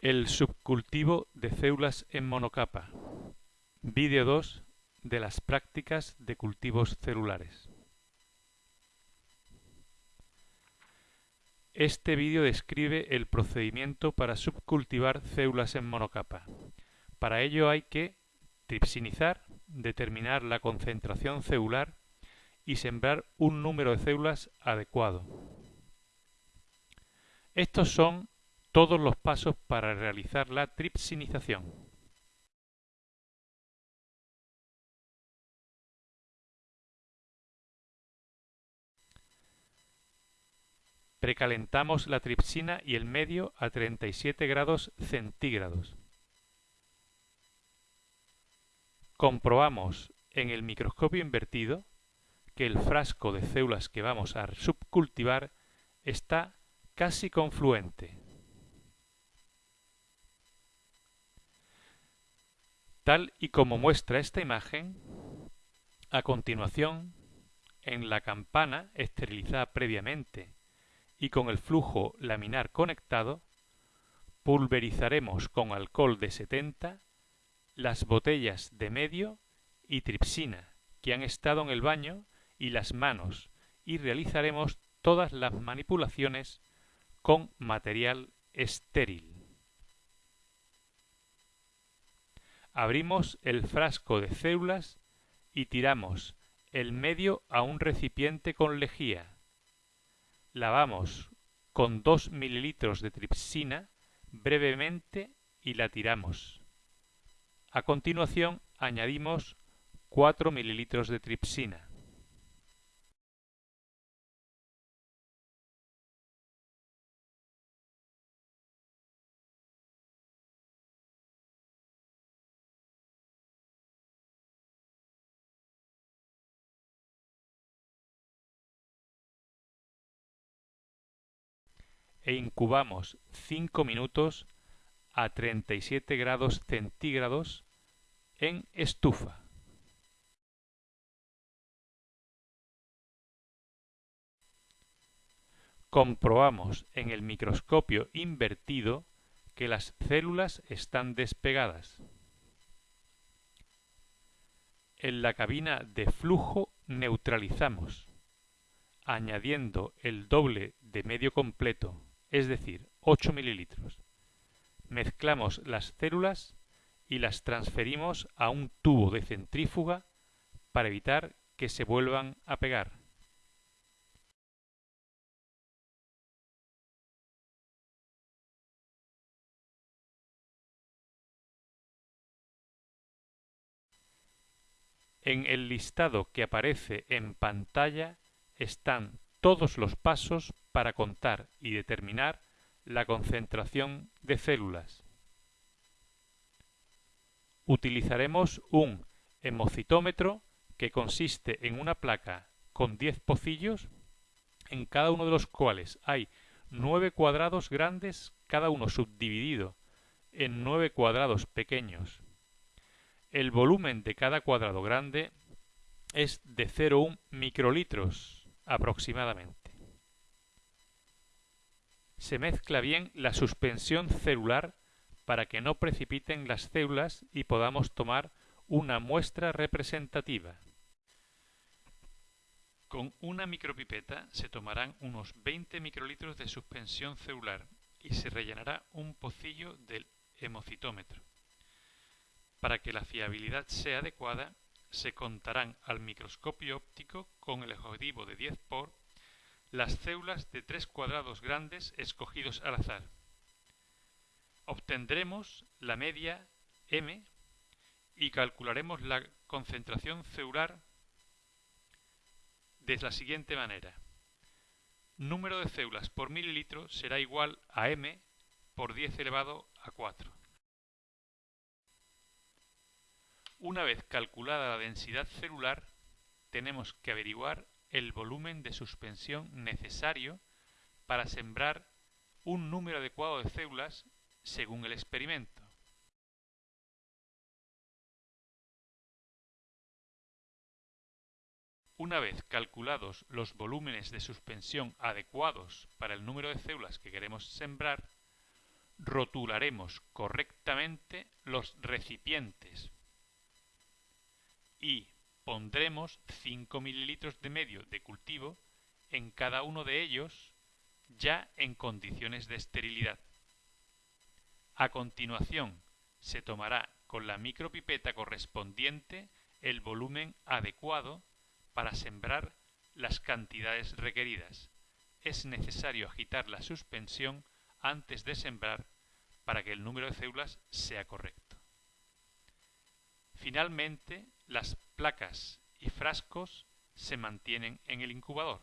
El subcultivo de células en monocapa. Vídeo 2 de las prácticas de cultivos celulares. Este vídeo describe el procedimiento para subcultivar células en monocapa. Para ello hay que tripsinizar, determinar la concentración celular y sembrar un número de células adecuado. Estos son todos los pasos para realizar la tripsinización. Precalentamos la tripsina y el medio a 37 grados centígrados. Comprobamos en el microscopio invertido que el frasco de células que vamos a subcultivar está casi confluente. Tal y como muestra esta imagen, a continuación, en la campana esterilizada previamente y con el flujo laminar conectado, pulverizaremos con alcohol de 70 las botellas de medio y tripsina que han estado en el baño y las manos y realizaremos todas las manipulaciones con material estéril. Abrimos el frasco de células y tiramos el medio a un recipiente con lejía. Lavamos con 2 mililitros de tripsina brevemente y la tiramos. A continuación añadimos 4 mililitros de tripsina. E incubamos 5 minutos a 37 grados centígrados en estufa. Comprobamos en el microscopio invertido que las células están despegadas. En la cabina de flujo neutralizamos, añadiendo el doble de medio completo es decir, 8 mililitros. Mezclamos las células y las transferimos a un tubo de centrífuga para evitar que se vuelvan a pegar. En el listado que aparece en pantalla están todos los pasos para contar y determinar la concentración de células. Utilizaremos un hemocitómetro que consiste en una placa con 10 pocillos, en cada uno de los cuales hay 9 cuadrados grandes, cada uno subdividido en 9 cuadrados pequeños. El volumen de cada cuadrado grande es de 0,1 microlitros aproximadamente se mezcla bien la suspensión celular para que no precipiten las células y podamos tomar una muestra representativa. Con una micropipeta se tomarán unos 20 microlitros de suspensión celular y se rellenará un pocillo del hemocitómetro. Para que la fiabilidad sea adecuada, se contarán al microscopio óptico con el objetivo de 10 por las células de tres cuadrados grandes escogidos al azar. Obtendremos la media M y calcularemos la concentración celular de la siguiente manera. Número de células por mililitro será igual a M por 10 elevado a 4. Una vez calculada la densidad celular, tenemos que averiguar el volumen de suspensión necesario para sembrar un número adecuado de células según el experimento. Una vez calculados los volúmenes de suspensión adecuados para el número de células que queremos sembrar, rotularemos correctamente los recipientes y pondremos 5 mililitros de medio de cultivo en cada uno de ellos ya en condiciones de esterilidad. A continuación, se tomará con la micropipeta correspondiente el volumen adecuado para sembrar las cantidades requeridas. Es necesario agitar la suspensión antes de sembrar para que el número de células sea correcto. Finalmente, las placas y frascos se mantienen en el incubador.